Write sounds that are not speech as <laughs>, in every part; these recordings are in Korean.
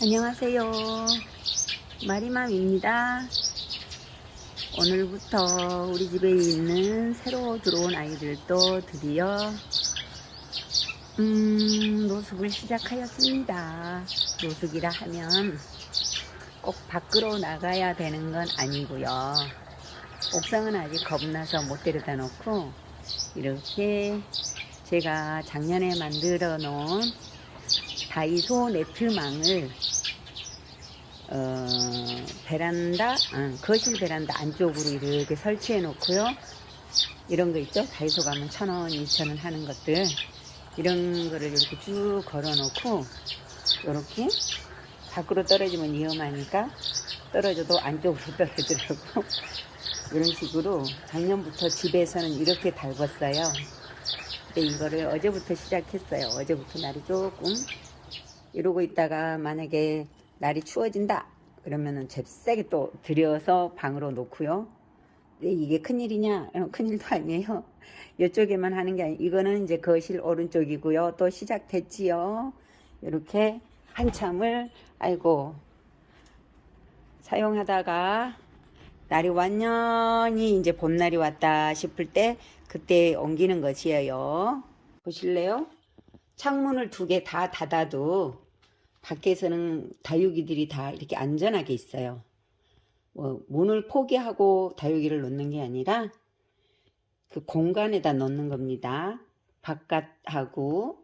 안녕하세요. 마리맘입니다. 오늘부터 우리 집에 있는 새로 들어온 아이들도 드디어 음, 노숙을 시작하였습니다. 노숙이라 하면 꼭 밖으로 나가야 되는 건 아니고요. 옥상은 아직 겁나서 못 데려다 놓고 이렇게 제가 작년에 만들어 놓은 다이소 네트망을 어, 베란다, 어, 거실 베란다 안쪽으로 이렇게 설치해 놓고요. 이런 거 있죠? 다이소 가면 천 원, 이천 원 하는 것들. 이런 거를 이렇게 쭉 걸어 놓고, 이렇게 밖으로 떨어지면 위험하니까 떨어져도 안쪽으로 <laughs> 떨어지라고. 이런 식으로 작년부터 집에서는 이렇게 달궜어요. 근데 이거를 어제부터 시작했어요. 어제부터 날이 조금 이러고 있다가 만약에 날이 추워진다 그러면은 잽싸게 또 들여서 방으로 놓고요. 근데 이게 큰일이냐? 어, 큰일도 아니에요. <laughs> 이쪽에만 하는 게 아니에요. 이거는 이제 거실 오른쪽이고요. 또 시작됐지요. 이렇게 한참을 아이고 사용하다가 날이 완전히 이제 봄날이 왔다 싶을 때 그때 옮기는 것이에요. 보실래요? 창문을 두 개 다 닫아도 밖에서는 다육이들이 다 이렇게 안전하게 있어요. 뭐 문을 포기하고 다육이를 놓는 게 아니라 그 공간에다 놓는 겁니다. 바깥하고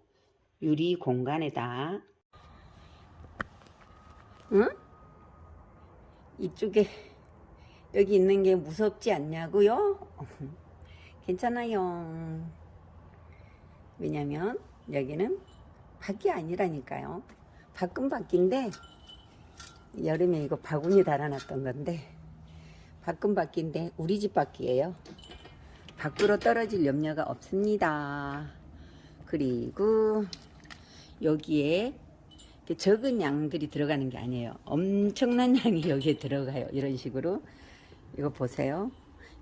유리 공간에다. 응? 이쪽에 여기 있는 게 무섭지 않냐고요? <laughs> 괜찮아요. 왜냐면 여기는 밖이 아니라니까요. 밖인데 여름에 이거 바구니 달아놨던 건데 밖인데 우리 집 밖이에요. 밖으로 떨어질 염려가 없습니다. 그리고 여기에 적은 양들이 들어가는 게 아니에요. 엄청난 양이 여기에 들어가요. 이런 식으로 이거 보세요.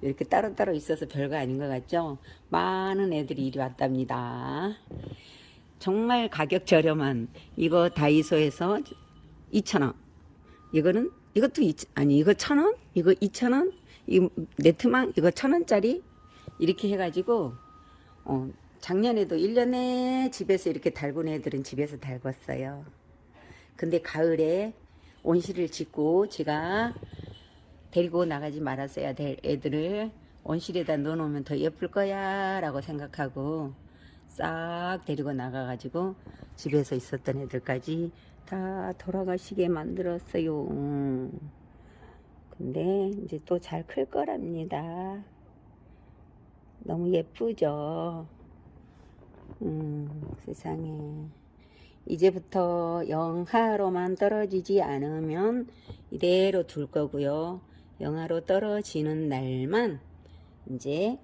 이렇게 따로따로 있어서 별거 아닌 것 같죠? 많은 애들이 이리 왔답니다. 정말 가격 저렴한 이거 다이소에서 2,000원. 이거는 이것도 2, 아니 이거 1,000원? 이거 2,000원? 이 네트망 이거 1,000원짜리 이렇게 해 가지고 어 작년에도 1년에 집에서 이렇게 달군 애들은 집에서 달궜어요. 근데 가을에 온실을 짓고 제가 데리고 나가지 말았어야 될 애들을 온실에다 넣어놓으면 더 예쁠 거야 라고 생각하고 싹 데리고 나가가지고 집에서 있었던 애들까지 다 돌아가시게 만들었어요. 근데 이제 또 잘 클 거랍니다. 너무 예쁘죠? 음, 세상에. 이제부터 영하로만 떨어지지 않으면 이대로 둘 거고요. 영하로 떨어지는 날만 이제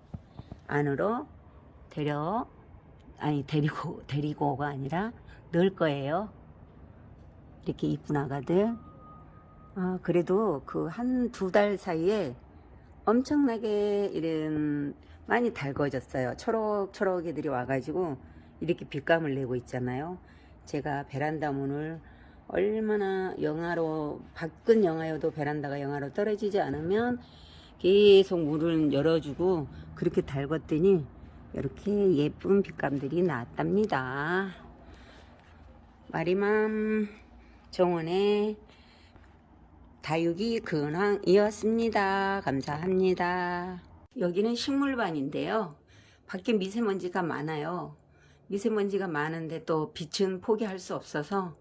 안으로 데려 아니 데리고 <laughs> 데리고가 아니라 넣을 거예요. 이렇게 이쁜 아가들. 아 그래도 그 한 두 달 사이에 엄청나게 이런 많이 달궈졌어요. 초록초록 애들이 와가지고 이렇게 빛감을 내고 있잖아요. 제가 베란다 문을 얼마나 영하로 밖은 영하여도 베란다가 영하로 떨어지지 않으면 계속 문을 열어주고 그렇게 달궜더니 이렇게 예쁜 빛감들이 나왔답니다. 마리맘 정원의 다육이 근황이었습니다. 감사합니다. 여기는 식물반인데요. 밖에 미세먼지가 많아요. 미세먼지가 많은데 또 빛은 포기할 수 없어서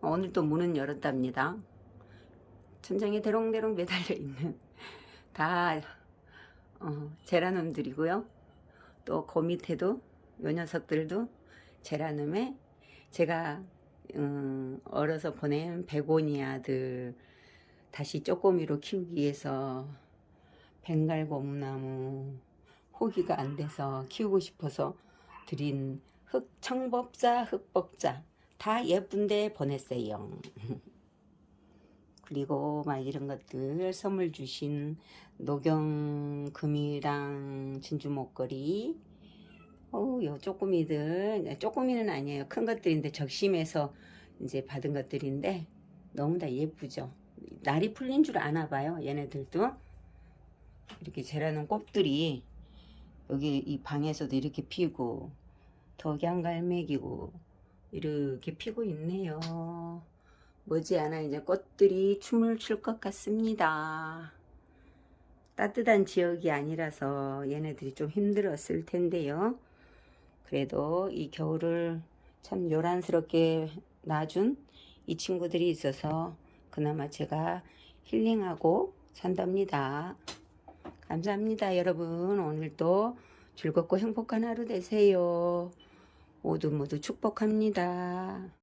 오늘 또 문은 열었답니다. 천장에 대롱대롱 매달려 있는 다 어, 제라늄들이고요. 또 그 밑에도 요 녀석들도 제라늄에 제가 음, 얼어서 보낸 베고니아들 다시 쪼꼬미로 키우기 위해서 벵갈 고무나무 호기가 안 돼서 키우고 싶어서 드린 흑 청법자 흑법자 다 예쁜데 보냈어요. <laughs> 그리고 막 이런 것들 선물 주신 녹용금이랑 진주 목걸이 어우 요 쪼꼬미들 쪼꼬미는 아니에요 큰 것들인데 적심해서 이제 받은 것들인데 너무나 예쁘죠. 날이 풀린 줄 아나 봐요. 얘네들도 이렇게 자라는 꽃들이 여기 이 방에서도 이렇게 피고 덕양갈매기고 이렇게 피고 있네요. 머지않아 이제 꽃들이 춤을 출 것 같습니다. 따뜻한 지역이 아니라서 얘네들이 좀 힘들었을 텐데요. 그래도 이 겨울을 참 요란스럽게 놔준 이 친구들이 있어서 그나마 제가 힐링하고 산답니다. 감사합니다, 여러분. 오늘도 즐겁고 행복한 하루 되세요. 모두 모두 축복합니다.